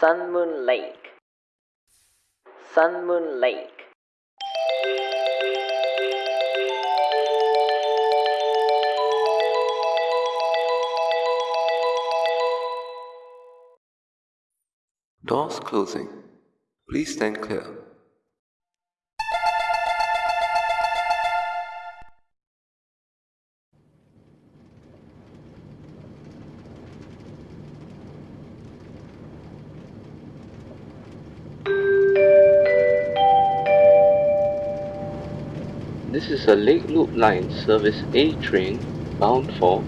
Sun Moon Lake. Sun Moon Lake. Doors closing. Please stand clear. This is a Lake Loop Line Service A train bound for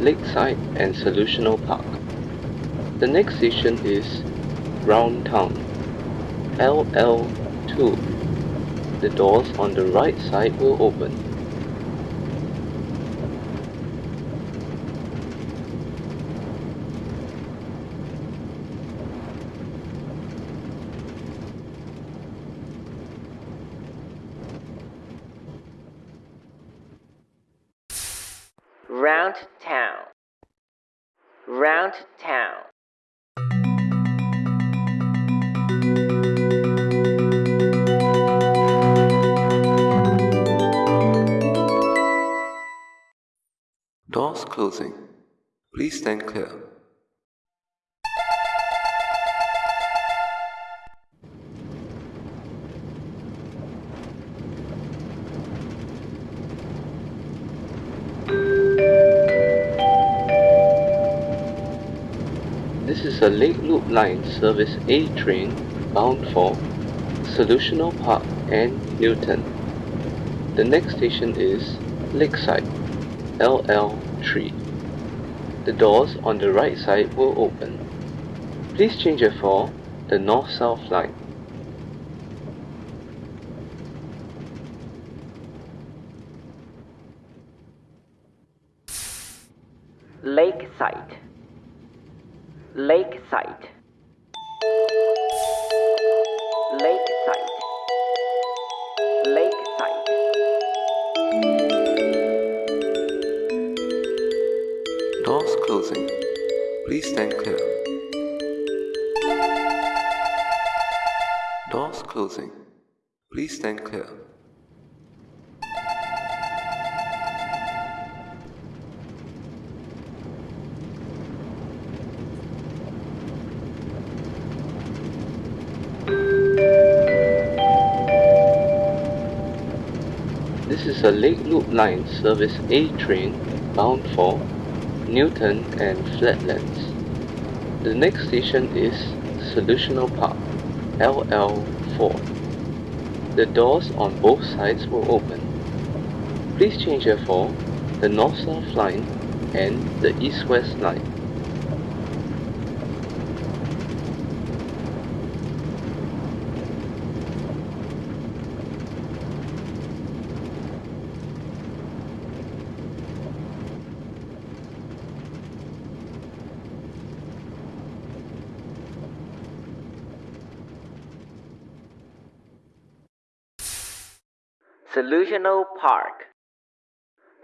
Lakeside and Solutional Park. The next station is Brown Town, LL2. The doors on the right side will open. Round Town. Round Town. Doors closing. Please stand clear. This is a Lake Loop Line Service A train bound for Solutional Park and Newton. The next station is Lakeside, LL3. The doors on the right side will open. Please change it for the North-South line. Lakeside. Lakeside. Lakeside. Lakeside. Doors closing. Please stand clear. Doors closing. Please stand clear. This is a Lake Loop Line Service A train bound for Newton and Flatlands. The next station is Solutional Park, LL4. The doors on both sides will open. Please change it for the North-South line and the East-West line. Solutional Park.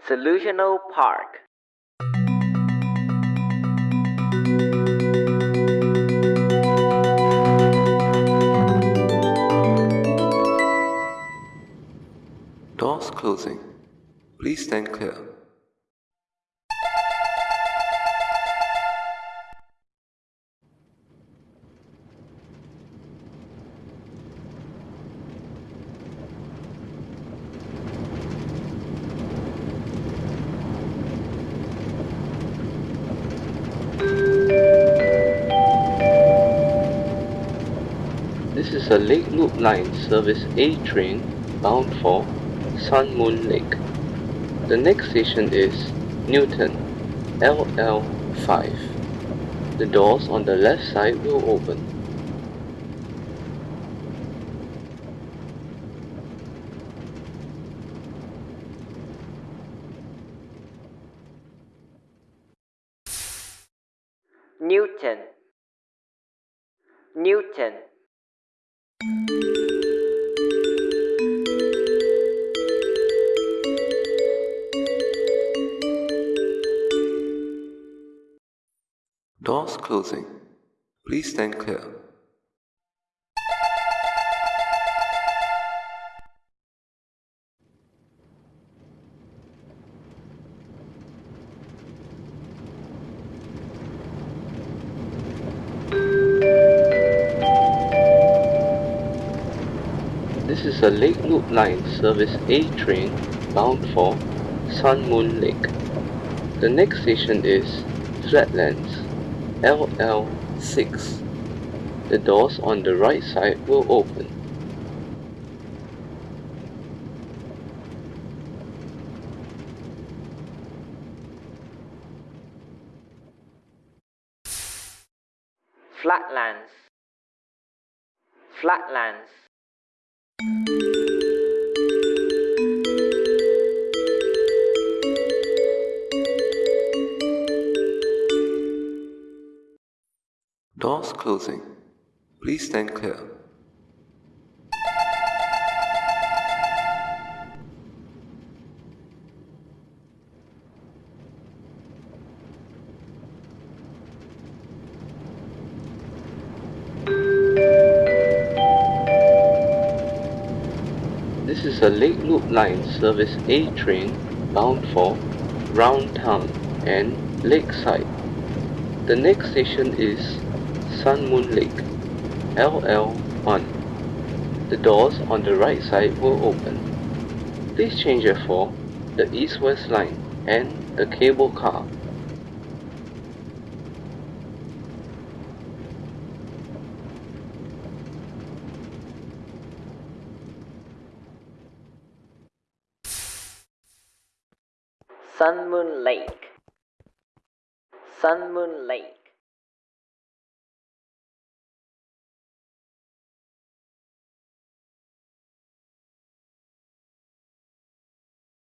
Solutional Park. Doors closing. Please stand clear. Is a Lake Loop Line Service A train bound for Sun Moon Lake. The next station is Newton, LL5. The doors on the left side will open. Newton. Newton. Doors closing. Please stand clear. This is a Lake Loop Line Service A train bound for Sun Moon Lake. The next station is Flatlands LL6. The doors on the right side will open. Flatlands. Flatlands. Doors closing. Please stand clear. This is a Lake Loop Line Service A train bound for Round Town and Lakeside. The next station is Sun Moon Lake LL1. The doors on the right side will open. Please change it for the East West Line and the cable car. Sun Moon Lake. Sun Moon Lake.